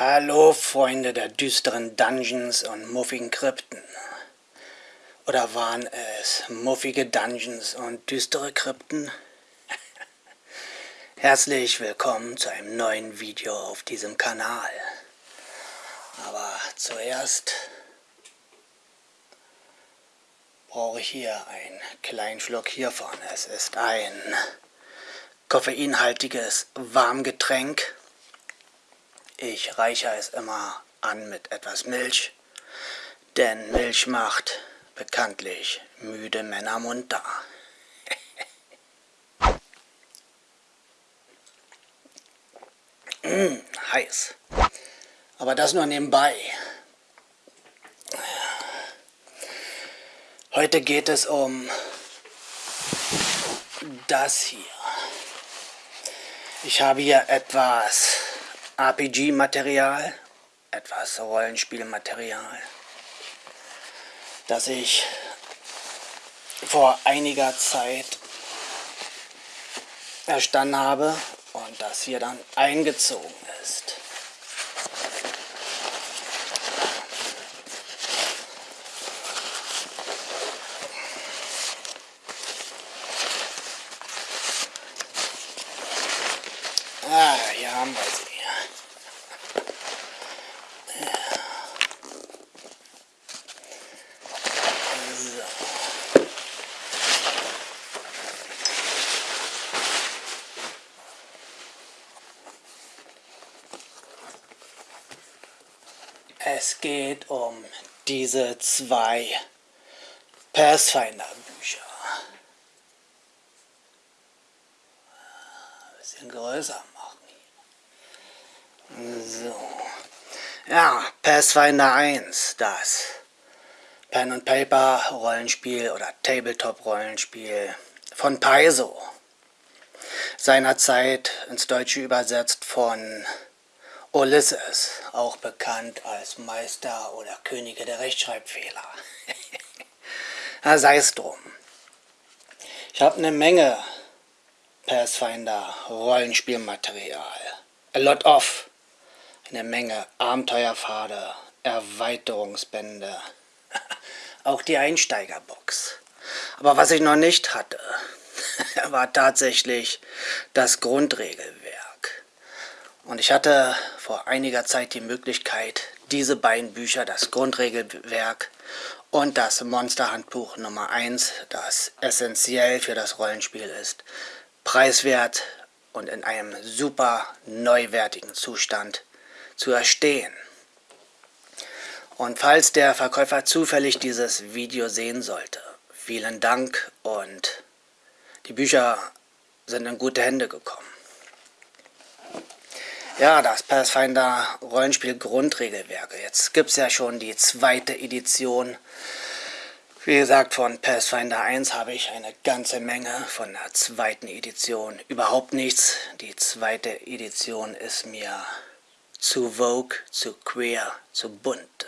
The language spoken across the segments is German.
Hallo Freunde der düsteren Dungeons und muffigen Krypten. Oder waren es muffige Dungeons und düstere Krypten? Herzlich willkommen zu einem neuen Video auf diesem Kanal. Aber zuerst brauche ich hier einen kleinen Schluck hiervon. Es ist ein koffeinhaltiges Warmgetränk ich reichere es immer an mit etwas Milch, denn Milch macht bekanntlich müde Männer munter. mmh, heiß. Aber das nur nebenbei. Heute geht es um das hier. Ich habe hier etwas RPG-Material, etwas Rollenspielmaterial, das ich vor einiger Zeit erstanden habe und das hier dann eingezogen ist. Ah, hier haben wir sie. Es geht um diese zwei Pathfinder-Bücher. Ein bisschen größer machen. So. Ja, Pathfinder 1, das Pen and Paper Rollenspiel oder Tabletop Rollenspiel von Paizo. Seinerzeit ins Deutsche übersetzt von Ulysses, auch bekannt als Meister oder Könige der Rechtschreibfehler. ja, sei es drum. Ich habe eine Menge Pathfinder Rollenspielmaterial. A lot of. Eine Menge Abenteuerpfade, Erweiterungsbände. auch die Einsteigerbox. Aber was ich noch nicht hatte, war tatsächlich das Grundregelwerk. Und ich hatte vor einiger Zeit die Möglichkeit, diese beiden Bücher, das Grundregelwerk und das Monsterhandbuch Nummer 1, das essentiell für das Rollenspiel ist, preiswert und in einem super neuwertigen Zustand zu erstehen. Und falls der Verkäufer zufällig dieses Video sehen sollte, vielen Dank und die Bücher sind in gute Hände gekommen. Ja, das Pathfinder Rollenspiel Grundregelwerke. Jetzt gibt es ja schon die zweite Edition. Wie gesagt, von Pathfinder 1 habe ich eine ganze Menge, von der zweiten Edition überhaupt nichts. Die zweite Edition ist mir zu vogue, zu queer, zu bunt.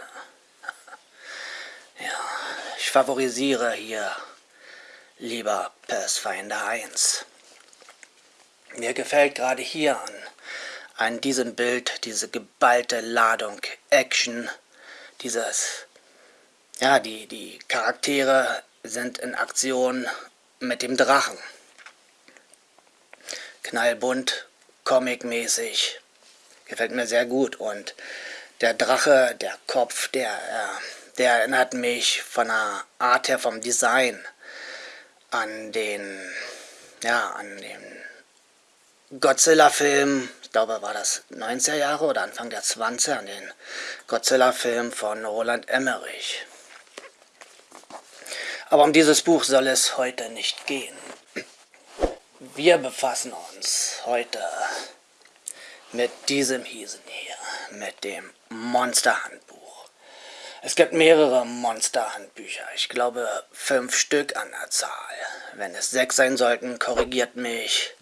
Ja, ich favorisiere hier lieber Pathfinder 1. Mir gefällt gerade hier an an diesem Bild diese geballte Ladung Action, dieses, ja, die, die Charaktere sind in Aktion mit dem Drachen. Knallbunt, comicmäßig, gefällt mir sehr gut und der Drache, der Kopf, der, äh, der erinnert mich von der Art her, vom Design an den, ja, an den Godzilla-Film glaube, war das 90er Jahre oder Anfang der 20er, den Godzilla-Film von Roland Emmerich. Aber um dieses Buch soll es heute nicht gehen. Wir befassen uns heute mit diesem Hiesen hier, mit dem Monsterhandbuch. Es gibt mehrere Monsterhandbücher, ich glaube fünf Stück an der Zahl. Wenn es sechs sein sollten, korrigiert mich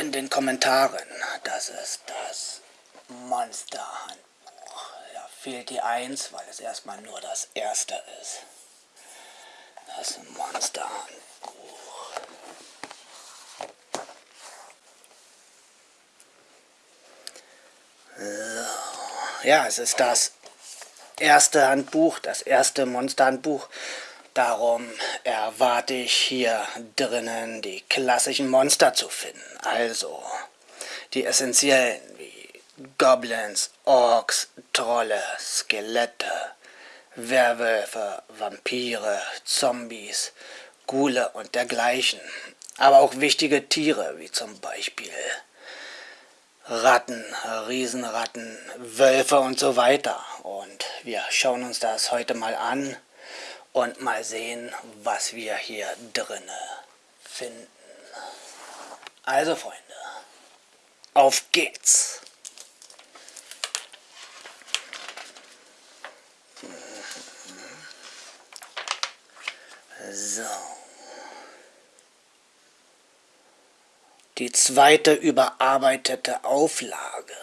in den Kommentaren. Das ist das Monsterhandbuch. Da fehlt die 1, weil es erstmal nur das erste ist. Das Monsterhandbuch. ja, es ist das erste Handbuch, das erste Monsterhandbuch. Darum erwarte ich hier drinnen die klassischen Monster zu finden. Also die essentiellen wie Goblins, Orks, Trolle, Skelette, Werwölfe, Vampire, Zombies, Ghule und dergleichen. Aber auch wichtige Tiere wie zum Beispiel Ratten, Riesenratten, Wölfe und so weiter. Und wir schauen uns das heute mal an und mal sehen, was wir hier drinne finden. Also Freunde, auf geht's! So. Die zweite überarbeitete Auflage.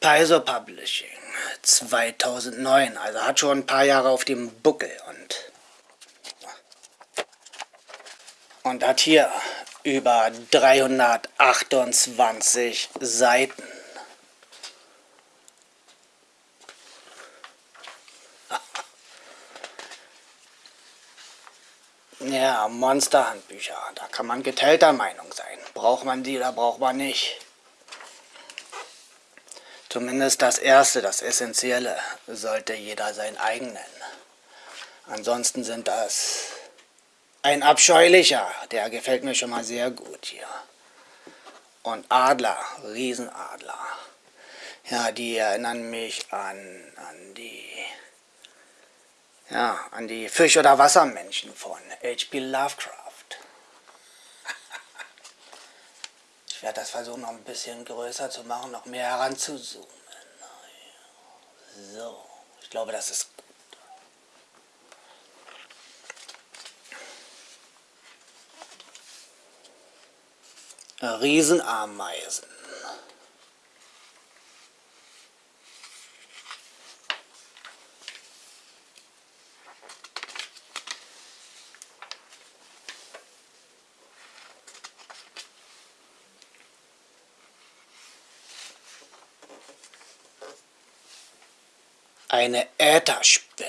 Paizo Publishing 2009, also hat schon ein paar Jahre auf dem Buckel und, und hat hier über 328 Seiten. Ja, Monsterhandbücher, da kann man geteilter Meinung sein. Braucht man die oder braucht man nicht? Zumindest das Erste, das Essentielle, sollte jeder sein eigen nennen. Ansonsten sind das ein abscheulicher, der gefällt mir schon mal sehr gut hier. Und Adler, Riesenadler. Ja, die erinnern mich an, an die ja, an die Fisch- oder Wassermenschen von H.P. Lovecraft. Ich werde das versuchen, noch ein bisschen größer zu machen, noch mehr heranzuzoomen. So, ich glaube, das ist gut. Riesenameisen. Eine Ätherspinne.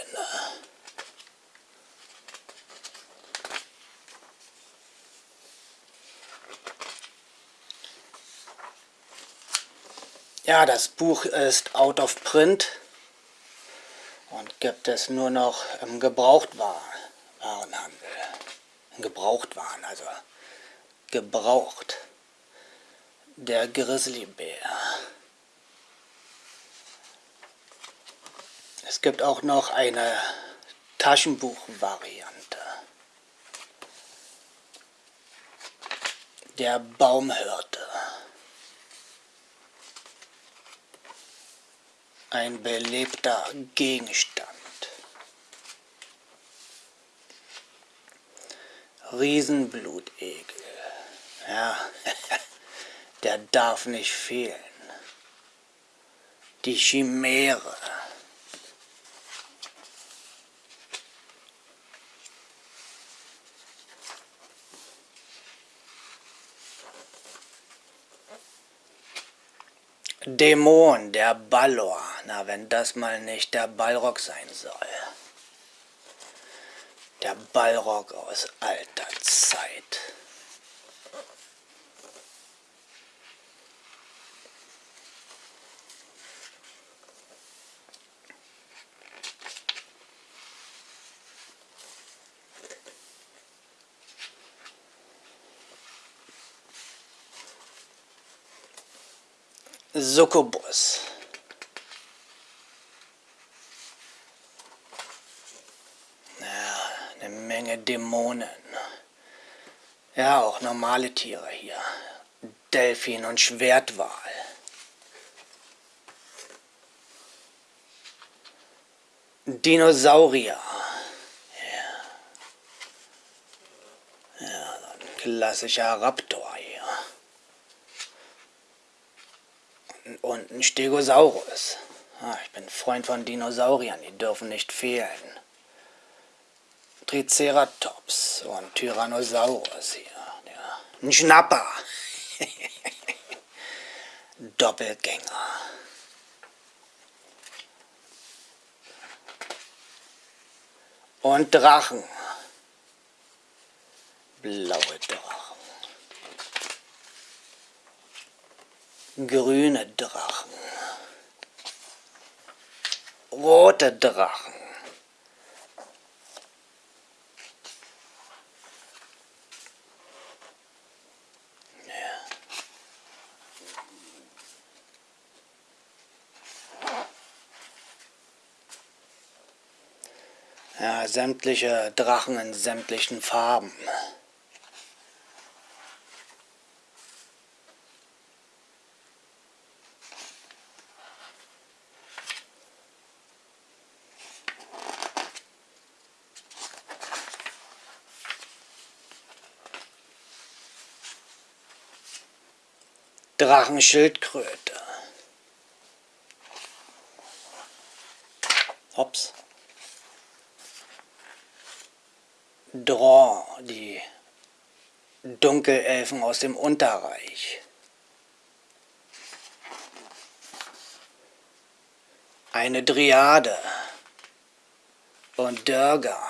Ja, das Buch ist out of print und gibt es nur noch im Gebrauchtwarenhandel. Gebrauchtwaren, also gebraucht. Der Grizzlybär. Es gibt auch noch eine Taschenbuchvariante. Der Baumhirte. Ein belebter Gegenstand. Riesenblutegel. Ja, der darf nicht fehlen. Die Chimäre. Dämon, der Balor. Na, wenn das mal nicht der Balrog sein soll. Der Balrog aus alter Zeit. Succubus. Ja, eine Menge Dämonen. Ja, auch normale Tiere hier. Delfin und Schwertwal. Dinosaurier. Ja. Ja, ein klassischer Raptor hier. und ein Stegosaurus. Ah, ich bin Freund von Dinosauriern, die dürfen nicht fehlen. Triceratops und Tyrannosaurus hier. Ja. Ein Schnapper. Doppelgänger. Und Drachen. Blaue Drachen. Grüne Drachen. Rote Drachen. Ja, sämtliche Drachen in sämtlichen Farben. Drachenschildkröte. Hops. Draw, die Dunkelelfen aus dem Unterreich. Eine Dryade und Dörger,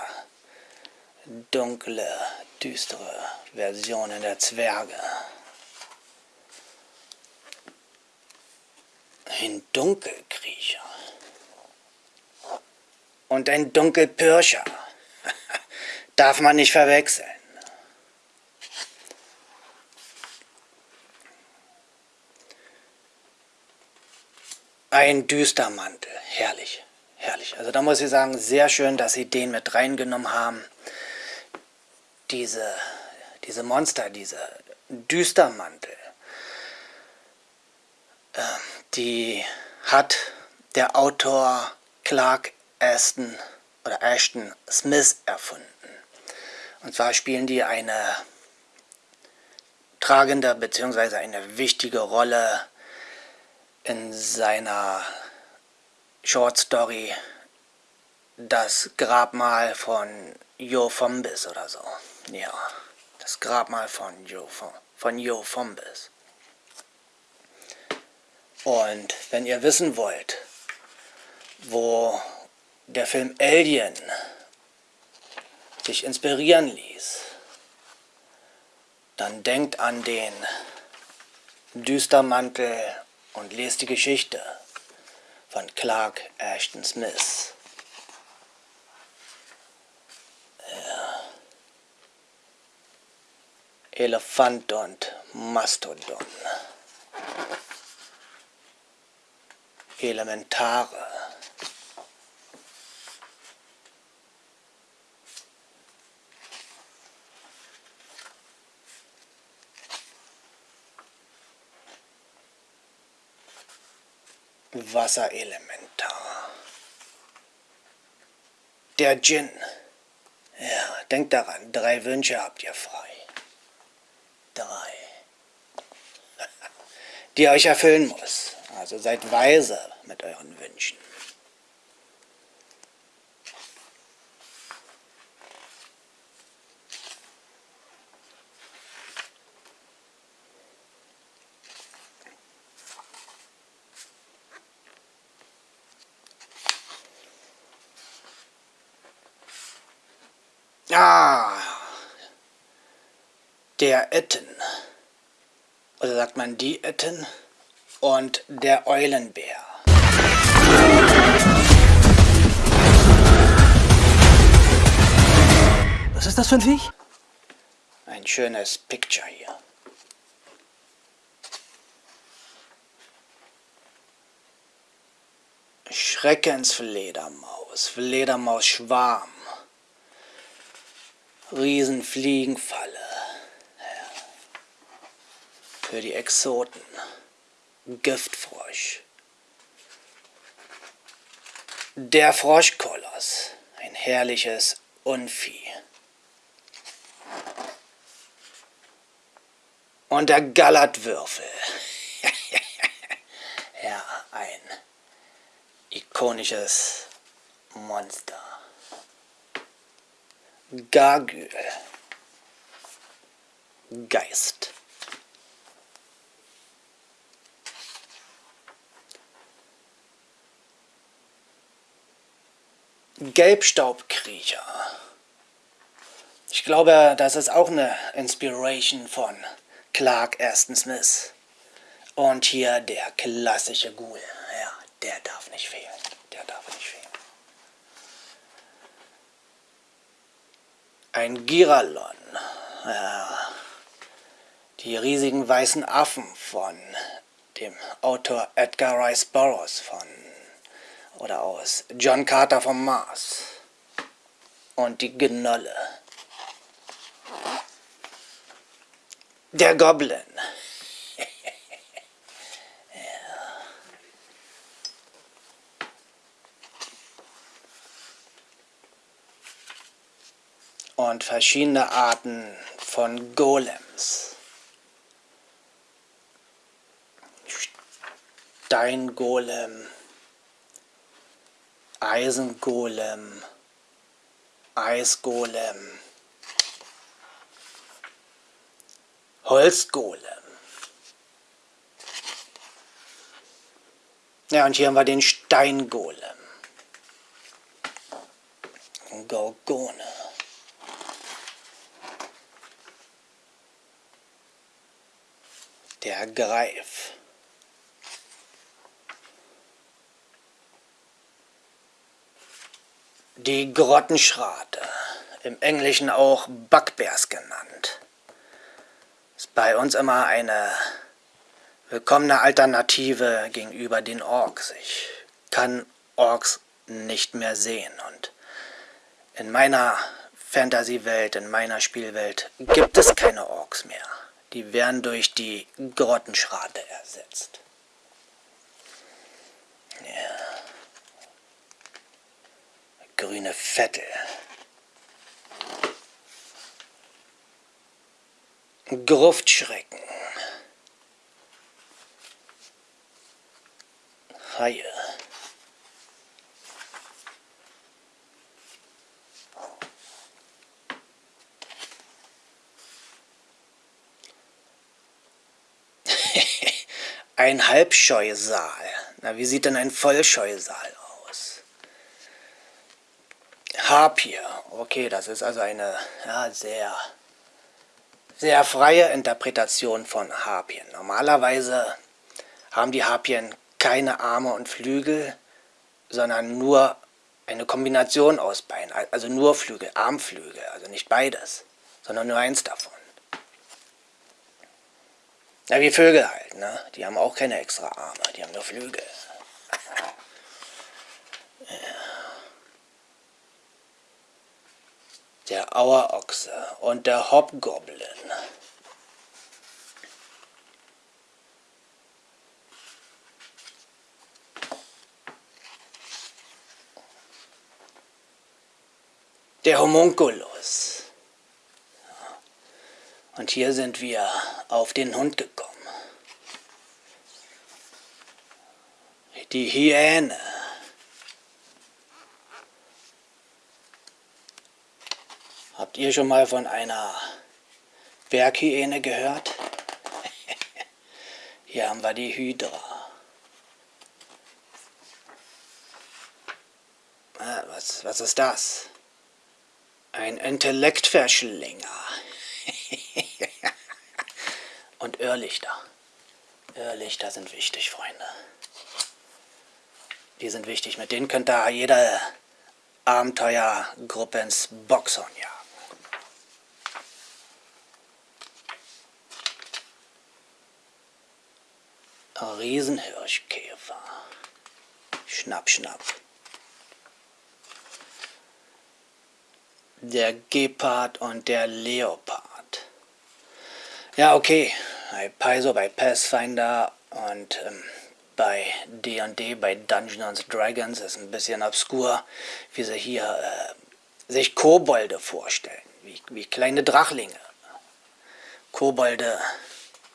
dunkle, düstere Versionen der Zwerge. Ein Dunkelkriecher und ein Dunkelpirscher darf man nicht verwechseln. Ein Düstermantel, herrlich, herrlich. Also da muss ich sagen, sehr schön, dass sie den mit reingenommen haben. Diese, diese Monster, diese Düstermantel, äh, die hat der Autor Clark Aston oder Ashton Smith erfunden. Und zwar spielen die eine tragende bzw. eine wichtige Rolle in seiner Short Story Das Grabmal von Jo Fombis oder so. Ja, das Grabmal von Jo, von Jo Fombis. Und wenn ihr wissen wollt, wo der Film Alien sich inspirieren ließ, dann denkt an den Düstermantel und lest die Geschichte von Clark Ashton Smith. Elefant und Mastodon. Elementare. Wasserelementar. Der Djinn. Ja, denkt daran, drei Wünsche habt ihr frei. Drei. Die euch erfüllen muss. Also seid weise mit euren Wünschen. Ah, der Etten. Oder sagt man die Etten? Und der Eulenbär. Was ist das für ein Viech? Ein schönes Picture hier. Schreckensfledermaus, Fledermausschwarm. Riesenfliegenfalle. Ja. Für die Exoten. Giftfrosch. Der Froschkoloss. Ein herrliches Unvieh. Und der Gallertwürfel. ja, ein ikonisches Monster. Gargül. Geist. Gelbstaubkriecher. Ich glaube, das ist auch eine Inspiration von Clark Aston Smith. Und hier der klassische Ghoul. Ja, der darf nicht fehlen. Der darf nicht fehlen. Ein Giralon. Ja, die riesigen weißen Affen von dem Autor Edgar Rice Burroughs von oder aus John Carter vom Mars und die Gnolle. Der Goblin. Und verschiedene Arten von Golems. Steingolem, Eisengolem, Eisgolem, Holzgolem. Ja, und hier haben wir den Steingolem. Gorgone. Der Greif. Die Grottenschrate, im Englischen auch Bugbears genannt, ist bei uns immer eine willkommene Alternative gegenüber den Orks. Ich kann Orks nicht mehr sehen und in meiner Fantasy-Welt, in meiner Spielwelt gibt es keine Orks mehr. Die werden durch die Grottenschrate ersetzt. Ja grüne Vettel. Gruftschrecken. Haie. ein Halbscheusal. Na, wie sieht denn ein Vollscheusal Harpie. Okay, das ist also eine ja, sehr, sehr freie Interpretation von Harpien. Normalerweise haben die Harpien keine Arme und Flügel, sondern nur eine Kombination aus Beinen, also nur Flügel, Armflügel, also nicht beides, sondern nur eins davon. Ja, wie Vögel halt, ne? Die haben auch keine extra Arme, die haben nur Flügel. Der Auerochse und der Hobgoblin. Der Homunculus. Und hier sind wir auf den Hund gekommen. Die Hyäne. Habt ihr schon mal von einer Berghyäne gehört? Hier haben wir die Hydra. Ah, was, was ist das? Ein Intellektverschlinger. Und Irrlichter. Irrlichter sind wichtig, Freunde. Die sind wichtig. Mit denen könnt ihr jede Abenteuergruppe ins Boxhorn jagen. Riesenhirschkäfer. Schnapp, schnapp. Der Gepard und der Leopard. Ja, okay. Bei Paizo, bei Pathfinder und ähm, bei D&D, bei Dungeons Dragons ist ein bisschen obskur, wie sie hier äh, sich Kobolde vorstellen, wie, wie kleine Drachlinge. Kobolde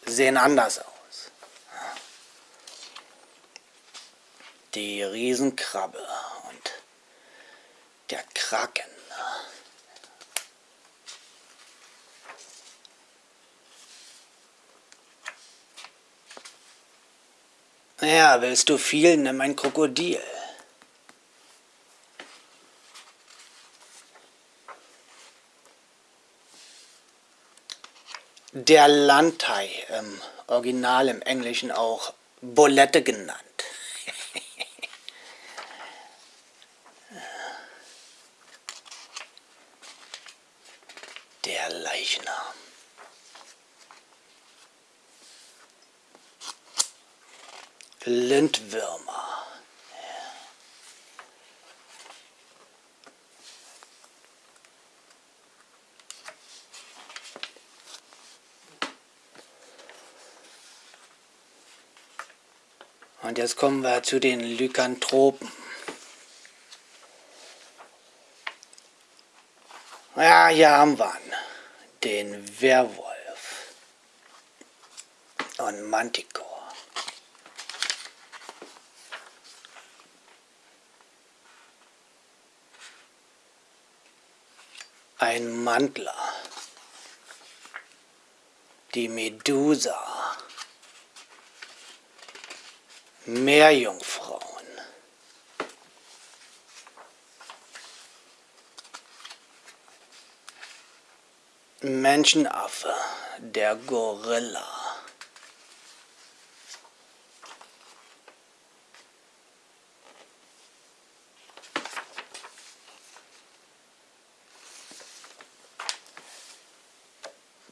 sehen anders aus. die Riesenkrabbe und der Kraken. Ja, willst du viel, nimm ein Krokodil. Der Landei, im Original im Englischen auch Bolette genannt. Und jetzt kommen wir zu den Lykanthropen. Ja, hier haben wir ihn. Den Werwolf. Und Manticore. Ein Mantler. Die Medusa. Meerjungfrauen. Menschenaffe, der Gorilla.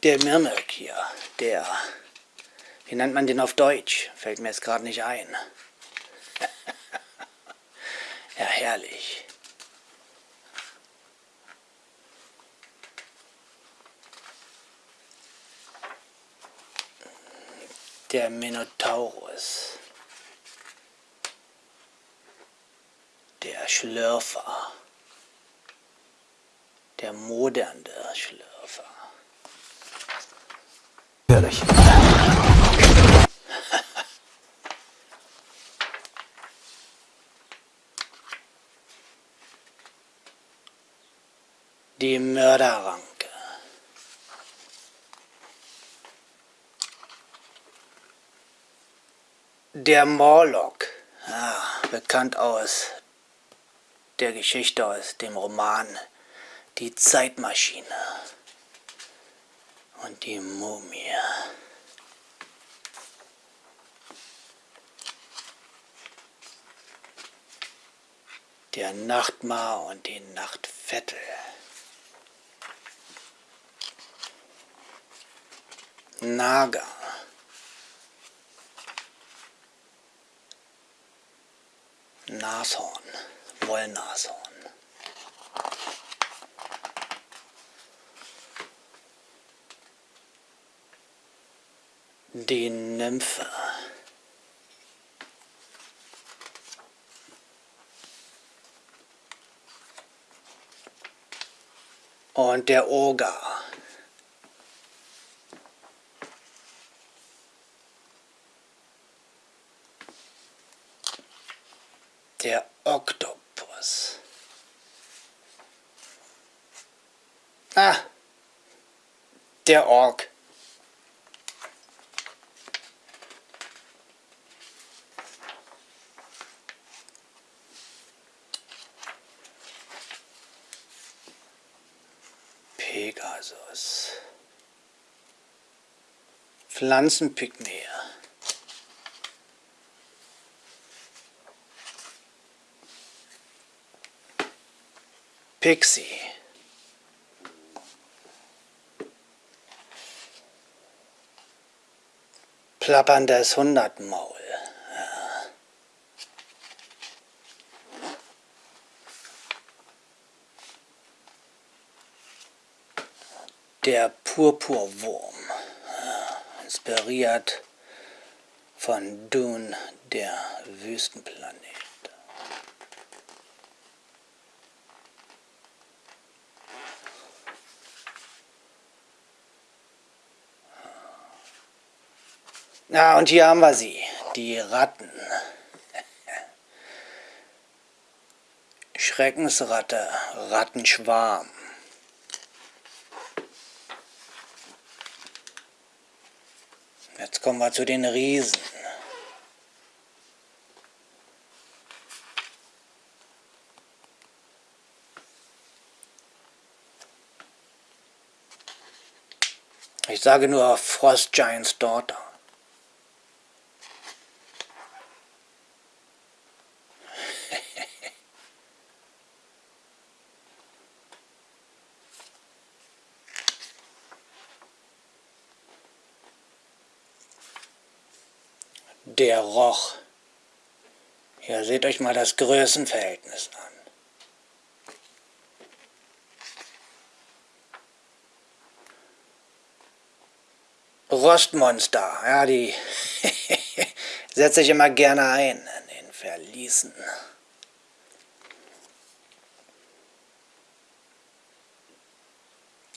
Der Mirmelk hier, der, wie nennt man den auf Deutsch? Fällt mir jetzt gerade nicht ein. ja, herrlich. Der Minotaurus. Der Schlürfer. Der modernde Schlürfer. Gefährlich. Die Mörderranke. Der Morlock, ja, bekannt aus der Geschichte aus dem Roman Die Zeitmaschine und die Mumie. Der Nachtmar und die Nachtvettel. Naga. Nashorn, Wollnashorn. Die Nymphe. Und der Oger. Der Oktopus. Ah, der Ork. Pegasus. Pflanzenpygmäe. Pixie. Plapperndes Hundertmaul. Der Purpurwurm, inspiriert von Dune, der Wüstenplanet. Na, und hier haben wir sie, die Ratten. Schreckensratte, Rattenschwarm. Jetzt kommen wir zu den Riesen. Ich sage nur Frost Giants Daughter. Der roch. Ja, seht euch mal das Größenverhältnis an. Rostmonster, ja, die setze ich immer gerne ein in den Verließen.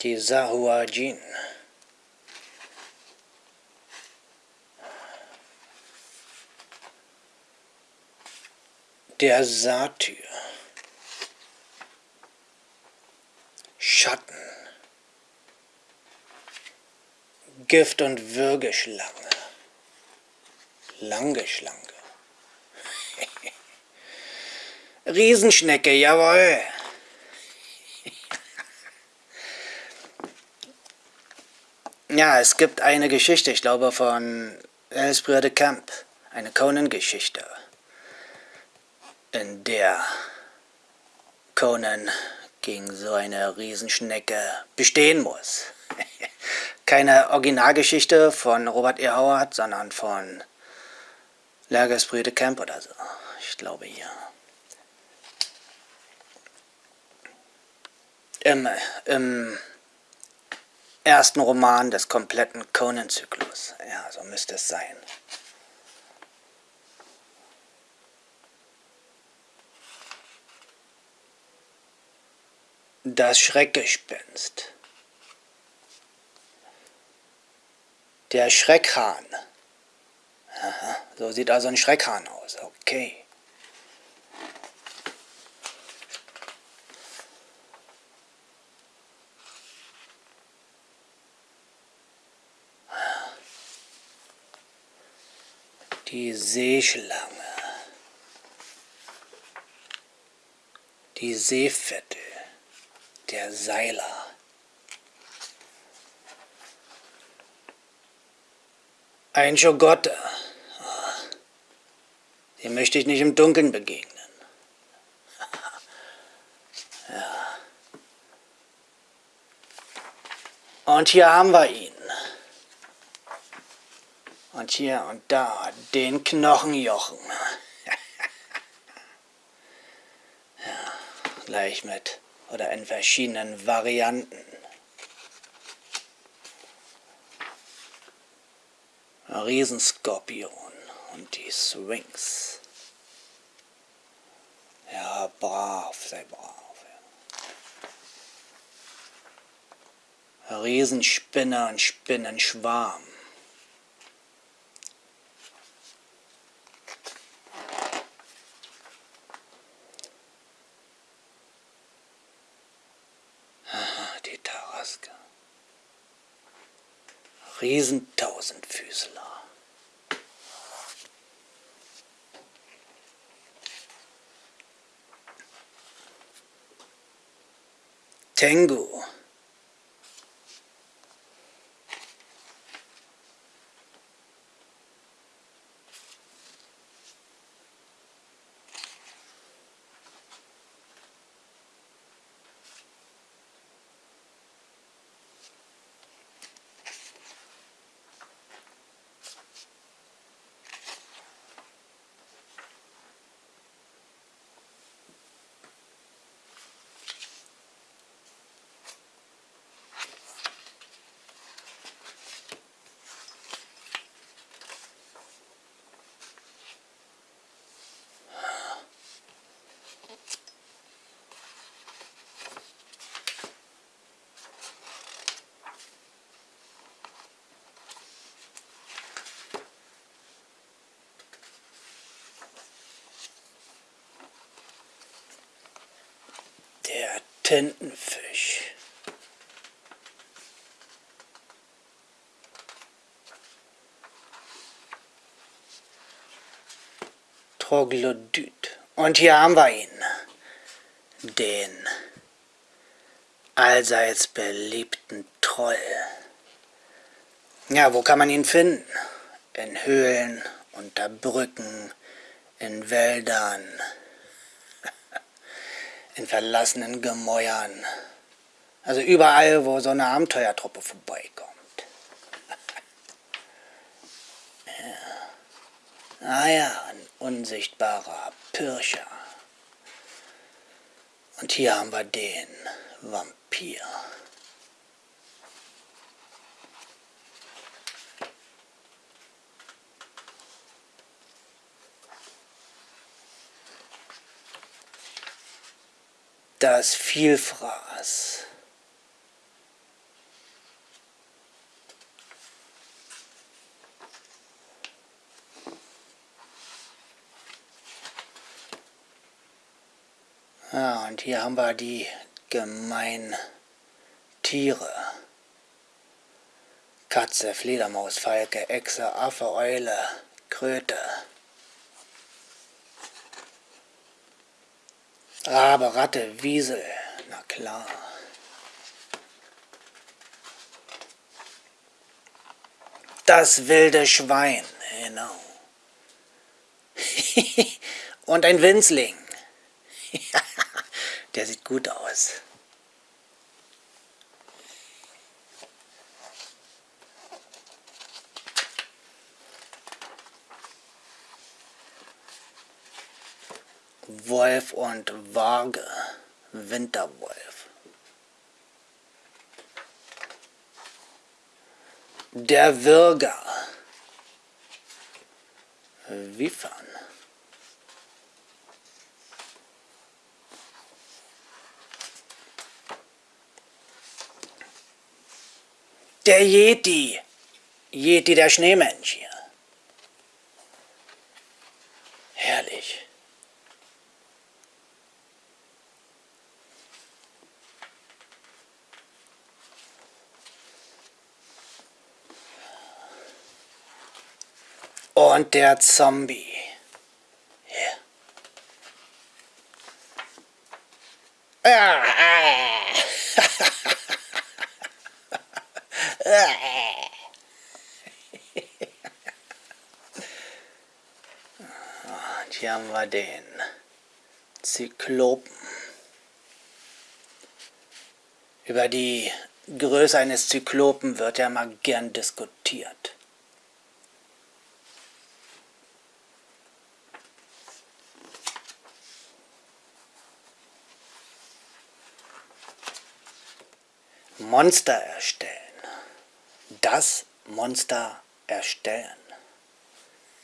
Die Sahuagin. Der Satyr. Schatten. Gift- und Würgeschlange. Langgeschlange. Riesenschnecke, jawohl. ja, es gibt eine Geschichte, ich glaube von Elsbrüder de Camp, eine Conan-Geschichte, der Conan gegen so eine Riesenschnecke bestehen muss keine Originalgeschichte von Robert E. Howard, sondern von Lerges Brüde Camp oder so. Ich glaube hier. Im, Im ersten Roman des kompletten Conan-Zyklus. Ja, so müsste es sein. Das Schreckgespenst. Der Schreckhahn. Aha, so sieht also ein Schreckhahn aus. Okay. Die Seeschlange. Die Seefette. Der Seiler. Ein Schogotte. Dem möchte ich nicht im Dunkeln begegnen. Ja. Und hier haben wir ihn. Und hier und da den Knochenjochen. ja, gleich mit oder in verschiedenen Varianten. Riesenskorpion und die Swings. Ja, brav, sei brav. Ja. Riesenspinner und Spinnenschwarm. die Taraske. Riesentausendfüßler. Tengu. Der Tintenfisch. Troglodyt. Und hier haben wir ihn. Den allseits beliebten Troll. Ja, wo kann man ihn finden? In Höhlen, unter Brücken, in Wäldern, in verlassenen Gemäuern. Also überall, wo so eine Abenteuertruppe vorbeikommt. ja. Ah ja, ein unsichtbarer Pirscher. Und hier haben wir den Vampir. Das Vielfraß. Ja, und hier haben wir die gemeinen Tiere. Katze, Fledermaus, Falke, Echse, Affe, Eule, Kröte. Rabe, Ratte, Wiesel, na klar. Das wilde Schwein, genau. Und ein Winzling. Der sieht gut aus. Wolf und Waage, Winterwolf. Der Würger, Wiefern. Der Yeti, Yeti der Schneemensch hier. Herrlich. Und der Zombie. Und hier haben wir den Zyklopen. Über die Größe eines Zyklopen wird ja mal gern diskutiert. Monster erstellen. Das Monster erstellen.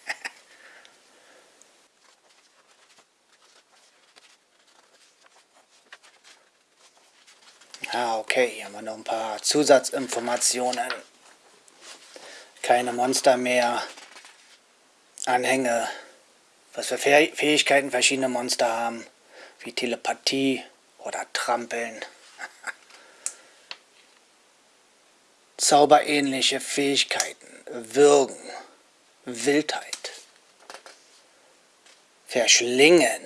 ah, okay, hier haben wir noch ein paar Zusatzinformationen. Keine Monster mehr. Anhänge. Was für Fähigkeiten verschiedene Monster haben. Wie Telepathie oder Trampeln. Zauberähnliche Fähigkeiten, Würgen, Wildheit, Verschlingen,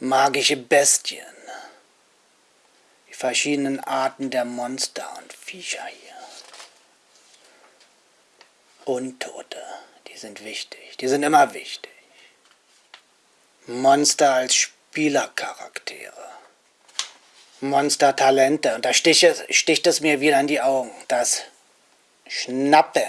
magische Bestien, die verschiedenen Arten der Monster und Viecher hier. Untote, die sind wichtig, die sind immer wichtig. Monster als Spielercharaktere. Monstertalente. Und da sticht es, sticht es mir wieder in die Augen. Das Schnappen.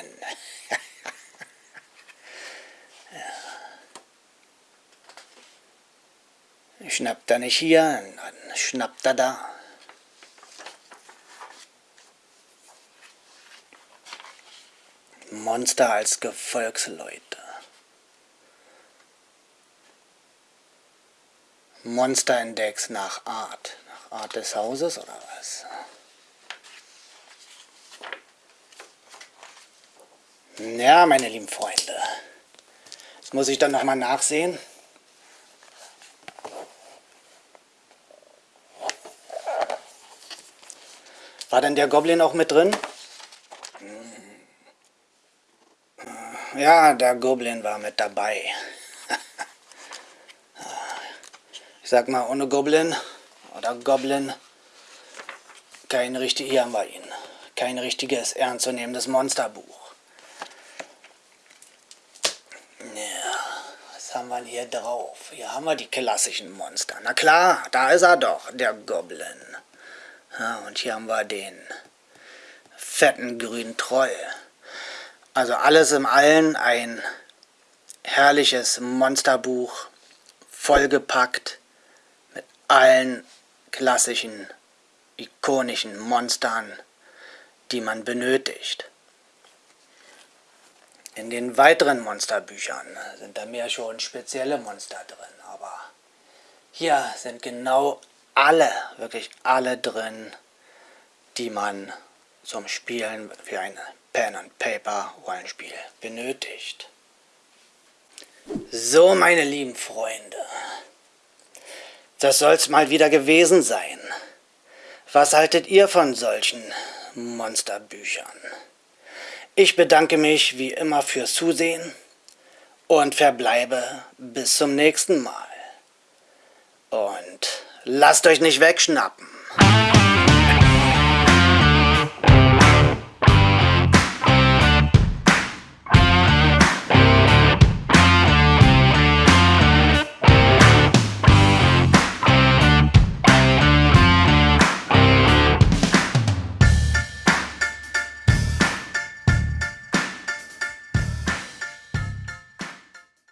Schnappt er nicht hier, dann schnappt er da. Monster als Gefolgsleute. Monsterindex nach Art. Art des Hauses oder was? Ja, meine lieben Freunde. Jetzt muss ich dann nochmal nachsehen. War denn der Goblin auch mit drin? Ja, der Goblin war mit dabei. Ich sag mal, ohne Goblin oder Goblin. Kein richtig, hier haben wir ihn. kein richtiges, ernstzunehmendes Monsterbuch. Ja, was haben wir hier drauf? Hier haben wir die klassischen Monster. Na klar, da ist er doch, der Goblin. Ja, und hier haben wir den fetten grünen Troll. Also alles im Allen ein herrliches Monsterbuch, vollgepackt mit allen klassischen, ikonischen Monstern, die man benötigt. In den weiteren Monsterbüchern sind da mehr schon spezielle Monster drin, aber hier sind genau alle, wirklich alle drin, die man zum Spielen für ein Pen-and-Paper-Rollenspiel benötigt. So, meine lieben Freunde, das soll's mal wieder gewesen sein. Was haltet ihr von solchen Monsterbüchern? Ich bedanke mich wie immer fürs Zusehen und verbleibe bis zum nächsten Mal. Und lasst euch nicht wegschnappen.